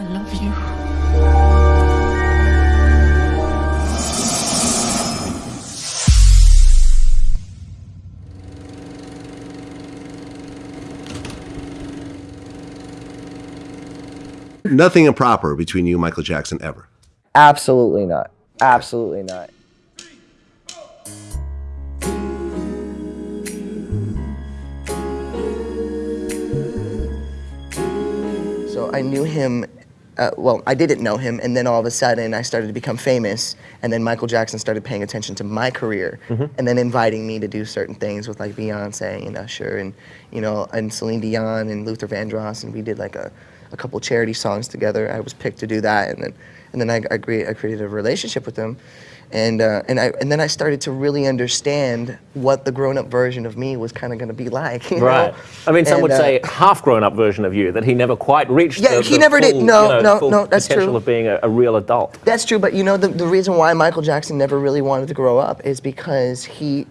I love you. Nothing improper between you and Michael Jackson ever. Absolutely not. Absolutely not. So I knew him. Uh, well, I didn't know him, and then all of a sudden I started to become famous, and then Michael Jackson started paying attention to my career, and then inviting me to do certain things with like Beyonce and Usher, and you know, and Celine Dion and Luther Vandross, and we did like a, a couple charity songs together. I was picked to do that, and then and then I, I, cre- I created a relationship with him, and uh, and I and then I started to really understand what the grown-up version of me was kind of going to be like. you know? Right. I mean, some And, would uh, say half grown-up version of you that he never quite reached. Yeah, the, he the never did. No, you know, no, no, that's potential true. of being a, a real adult. That's true, but you know the, the reason why Michael Jackson never really wanted to grow up is because he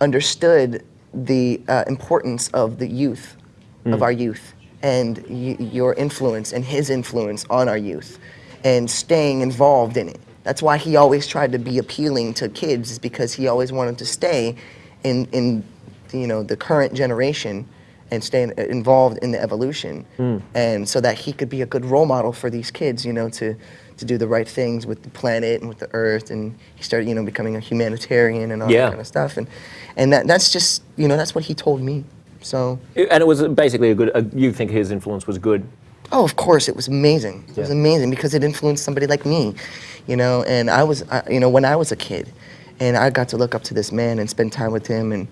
understood the uh, importance of the youth, of our youth, and y- your influence and his influence on our youth, and staying involved in it. That's why he always tried to be appealing to kids, is because he always wanted to stay in in you know the current generation and stay involved in the evolution, hmm. and so that he could be a good role model for these kids, you know, to to do the right things with the planet and with the earth. And he started, you know, becoming a humanitarian and all Yeah. that kind of stuff. And and that that's just you know that's what he told me. So And it was basically a good. A, you think his influence was good? Oh, of course, it was amazing. It was amazing because it influenced somebody like me, you know. And I was, I, you know, when I was a kid, and I got to look up to this man and spend time with him, and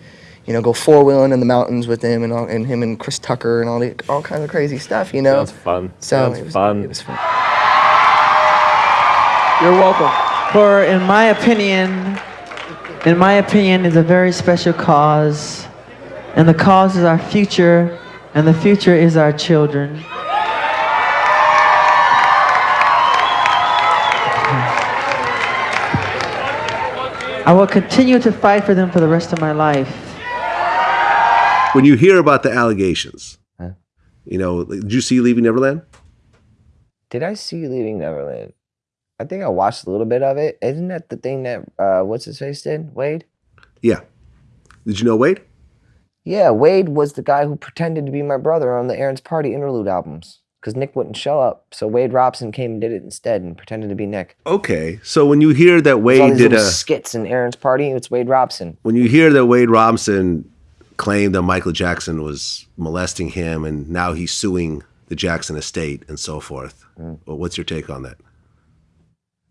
you know, go four wheeling in the mountains with him, and all, and him and Chris Tucker and all the all kinds of crazy stuff, you know. Sounds fun. So Sounds it was fun. It was fun. You're welcome. For, in my opinion, in my opinion, is a very special cause, and the cause is our future, and the future is our children. I will continue to fight for them for the rest of my life. When you hear about the allegations, Huh? you know, did you see Leaving Neverland? Did I see Leaving Neverland? I think I watched a little bit of it. Isn't that the thing that uh, what's his face did? Wade. Yeah. Did you know Wade? Yeah, Wade was the guy who pretended to be my brother on the Aaron's Party interlude albums because Nick wouldn't show up. So Wade Robson came and did it instead and pretended to be Nick. Okay. So when you hear that Wade did a skits in Aaron's Party. It's Wade Robson. when you hear that Wade Robson claimed that Michael Jackson was molesting him and now he's suing the Jackson estate and so forth. Mm. Well, what's your take on that?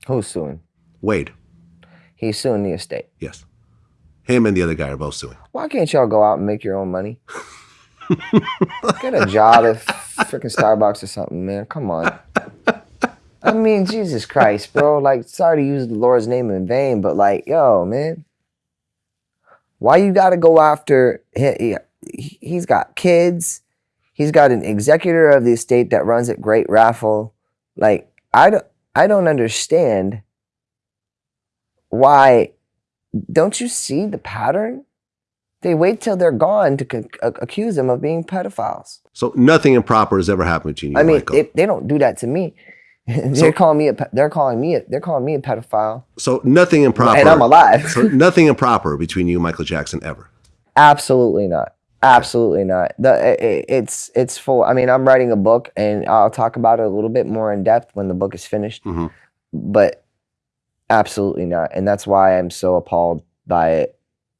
Who's suing? Wade. He's suing the estate. Yes. Him and the other guy are both suing. Why can't y'all go out and make your own money? Get a job at freaking Starbucks or something, man. Come on. I mean, Jesus Christ, bro. Like, sorry to use the Lord's name in vain, but like, yo, man. Why you gotta go after he, he, He's got kids. He's got an executor of the estate that runs it great raffle. Like, I don't I don't understand why don't you see the pattern? They wait till they're gone to accuse them of being pedophiles. So nothing improper has ever happened between you I mean, they, they don't do that to me. they're So- calling me a they're calling me a, they're calling me a pedophile, so nothing improper. and I'm alive. so nothing improper between you and Michael Jackson ever. Absolutely not. Absolutely not. The i- i- it's it's full. I mean, I'm writing a book, and I'll talk about it a little bit more in depth when the book is finished. Mhm. But absolutely not, and that's why I'm so appalled by it.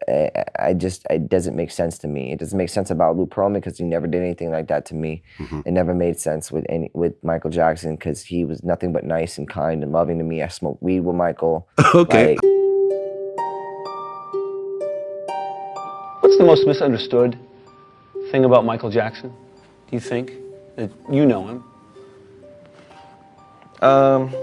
I, I just it doesn't make sense to me. It doesn't make sense about Lou Pearlman because he never did anything like that to me. Mhm. It never made sense with any with Michael Jackson because he was nothing but nice and kind and loving to me. I smoked weed with Michael. Okay. Like, What's the most misunderstood thing about Michael Jackson? Do you think that you know him? Um,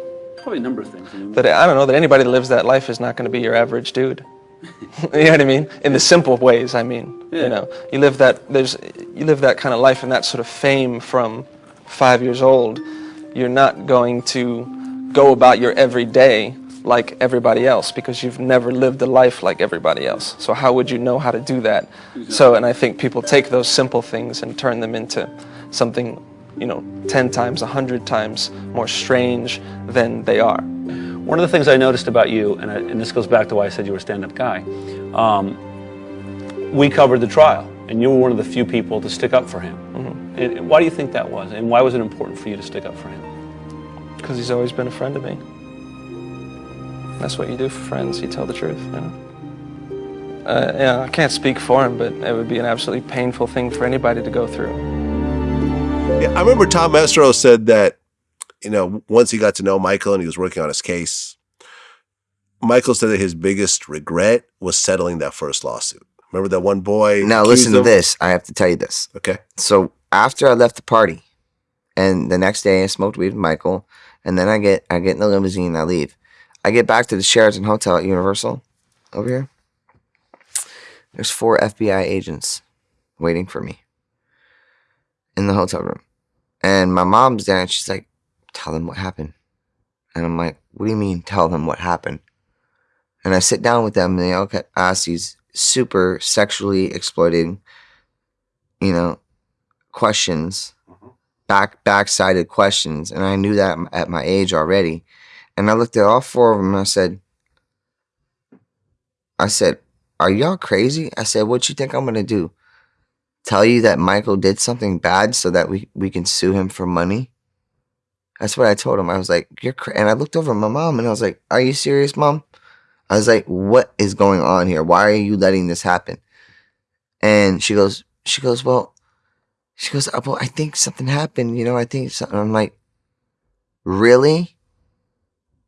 Probably a number of things. I mean, that I don't know that anybody that lives that life is not going to be your average dude. you know what I mean? In the simple ways, I mean. Yeah. You know, you live that there's you live that kind of life and that sort of fame from five years old. You're not going to go about your everyday like everybody else because you've never lived a life like everybody else. So how would you know how to do that? So, and I think people take those simple things and turn them into something you know, 10 times, 100 times more strange than they are. One of the things I noticed about you, and, I, and this goes back to why I said you were a stand-up guy, um, we covered the trial, and you were one of the few people to stick up for him. Mm-hmm. And, and why do you think that was, and why was it important for you to stick up for him? Because he's always been a friend of me. That's what you do for friends, you tell the truth, you know? Uh, yeah, I can't speak for him, but it would be an absolutely painful thing for anybody to go through. Yeah, I remember Tom Mesereau said that, you know, once he got to know Michael and he was working on his case, Michael said that his biggest regret was settling that first lawsuit. Remember that one boy? Now listen to him? this. I have to tell you this. Okay. So after I left the party, and the next day I smoked weed with Michael, and then I get I get in the limousine and I leave. I get back to the Sheraton Hotel at Universal over here. There's four FBI agents waiting for me in the hotel room. And my mom's there and she's like, tell them what happened. And I'm like, what do you mean tell them what happened? And I sit down with them and they all ask these super sexually exploiting, you know, questions, mm-hmm. back back-sided questions. And I knew that at my age already. And I looked at all four of them and I said, I said, are y'all crazy? I said, what you think I'm gonna do? Tell you that Michael did something bad so that we, we can sue him for money? That's what I told him. I was like, you're cra-. and I looked over at my mom and I was like, are you serious, mom? I was like, what is going on here? Why are you letting this happen? And she goes, she goes, well, she goes, "Uh, well, I think something happened. You know, I think something. I'm like, really?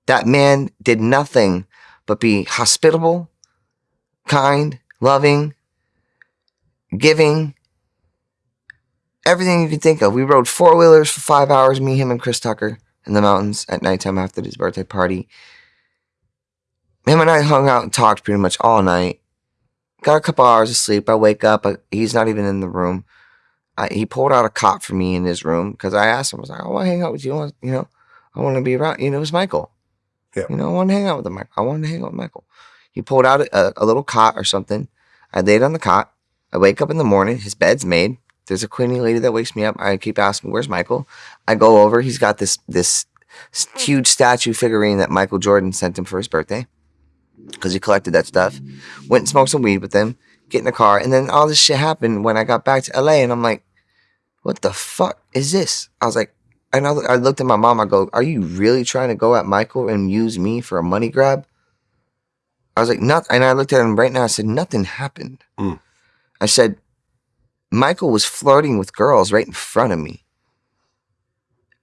That man did nothing but be hospitable, kind, loving, giving, everything you could think of. We rode four wheelers for five hours, me, him, and Chris Tucker in the mountains at nighttime after his birthday party. Him and I hung out and talked pretty much all night. Got a couple hours of sleep. I wake up. I, he's not even in the room. I, he pulled out a cot for me in his room because I asked him. I was like, "I want to hang out with you. I you know, I want to be around." You know, it was Michael. Yeah. You know, I want to hang out with him. I wanted to hang out with Michael. He pulled out a, a little cot or something. I laid on the cot. I wake up in the morning. His bed's made. There's a cleaning lady that wakes me up. I keep asking, "Where's Michael?" I go over. He's got this this huge statue figurine that Michael Jordan sent him for his birthday because he collected that stuff. Went and smoked some weed with him. Get in the car, and then all this shit happened when I got back to LA, and I'm like, "What the fuck is this?" I was like, and I, I looked at my mom. I go, "Are you really trying to go at Michael and use me for a money grab?" I was like, "Not," and I looked at him right now. I said, "Nothing happened." Mm. I said, "Michael was flirting with girls right in front of me."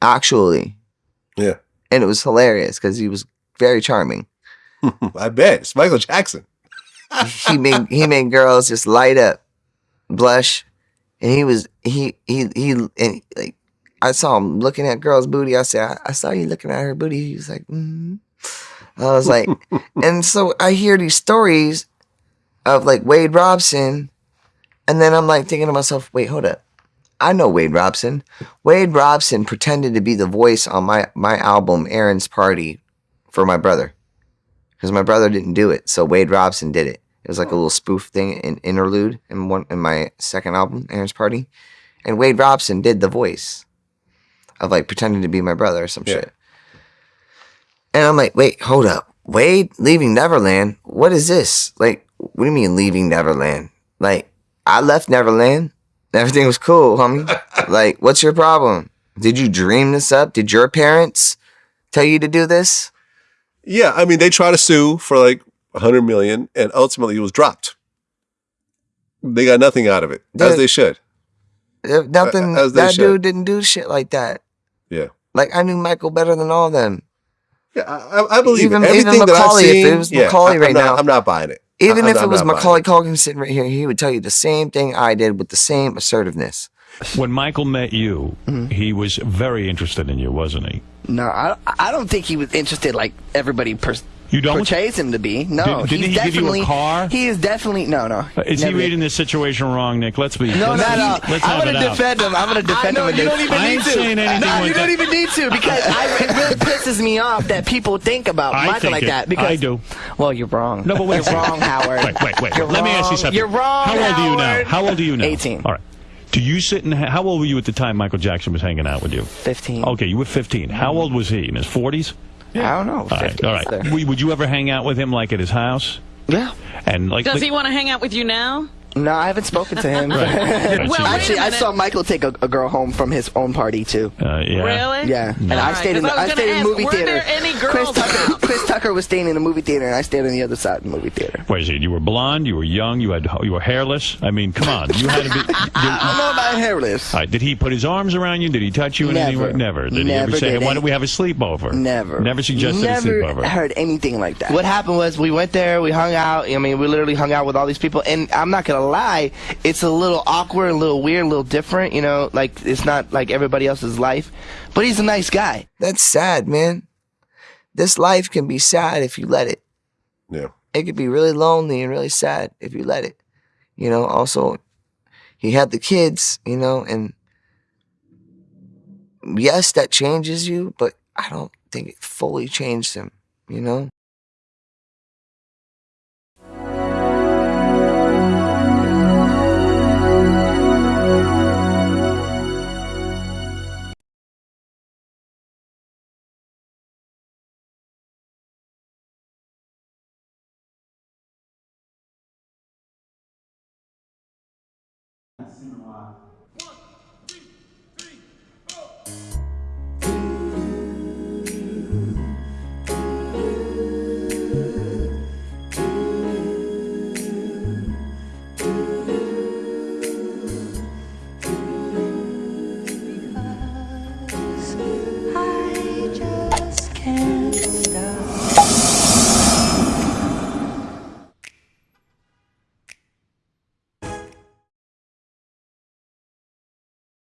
Actually, Yeah. and it was hilarious because he was very charming. I bet. It's Michael Jackson. he made he made girls just light up, blush, and he was he he he and like I saw him looking at girls' booty. I said, I, I saw you looking at her booty. He was like, mm I was like, and so I hear these stories of like Wade Robson, and then I'm like thinking to myself, wait, hold up. I know Wade Robson. Wade Robson pretended to be the voice on my my album Aaron's Party for my brother because my brother didn't do it, so Wade Robson did it. It was like a little spoof thing, an interlude in one in my second album, Aaron's Party, and Wade Robson did the voice of like pretending to be my brother or some Yeah. shit. And I'm like, wait, hold up, Wade leaving Neverland? What is this? Like, what do you mean leaving Neverland? Like, I left Neverland. Everything was cool, homie. like, what's your problem? Did you dream this up? Did your parents tell you to do this? Yeah, I mean, they try to sue for like a hundred million, and ultimately it was dropped. They got nothing out of it, as they should. Nothing, as that should. dude didn't do shit like that. Yeah, Like I knew Michael better than all of them. yeah, I, I- believe Even- it. even Everything that I've Macaulay, if it was yeah, Macaulay I- right I'm not, now- I'm not buying it. Even I- if I'm it was not Macaulay Culkin sitting right here, he would tell you the same thing I did with the same assertiveness. When Michael met you, mm-hmm. he was very interested in you, wasn't he? No, I, I don't think he was interested like everybody per- You don't? portrays him to be. No, Did- didn't he's he give you a car? He is definitely no, no. Is he never- reading this situation wrong, Nick? Let's be. No, let's, not at all. Let's I'm gonna it out. defend him. I'm gonna defend I know, him. you don't even I need to. saying anything no, like you don't even need to because I, it really pisses me off that people think about I Michael think like it. that. Because I do. Well, you're wrong. No, but wait you're wrong, Howard. Wait, wait, wait. You're Let me ask you something. You're wrong. How old are you now? How old are you now? 18. All right. Do you sit and how old were you at the time Michael Jackson was hanging out with you? 15. Okay, you were 15. How old was he? In his 40s? I don't know. All right. All right. there. Would would you ever hang out with him like at his house? Yeah. And like, Does like- he want to hang out with you now? No, I haven't spoken to him. Right. Well, Actually, I saw Michael take a, a girl home from his own party too. uh, yeah. Really? Yeah, and All I right, stayed in 'cause the I I, stayed gonna in the ask, movie were theater. there any Chris Tucker. Chris Tucker was staying in the movie theater, and I stayed on the other side of the movie theater. What is it? You were blonde. You were young. You had you were hairless. I mean, come on. You had to be. Did, I don't know about hairless. all right, did he put his arms around you? Did he touch you in any Never. way? Never. Did he ever Never say, did "Why don't we have a sleepover"? Never. Never suggested Never a sleepover. I heard anything like that. What happened was we went there, we hung out. I mean, we literally hung out with all these people, and I'm not gonna lie, it's a little awkward, a little weird, a little different. You know, like it's not like everybody else's life. But he's a nice guy. That's sad, man. This life can be sad if you let it. Yeah. It could be really lonely and really sad if you let it. You know, also, he had the kids, you know, and yes, that changes you, but I don't think it fully changed him, you know? Cinema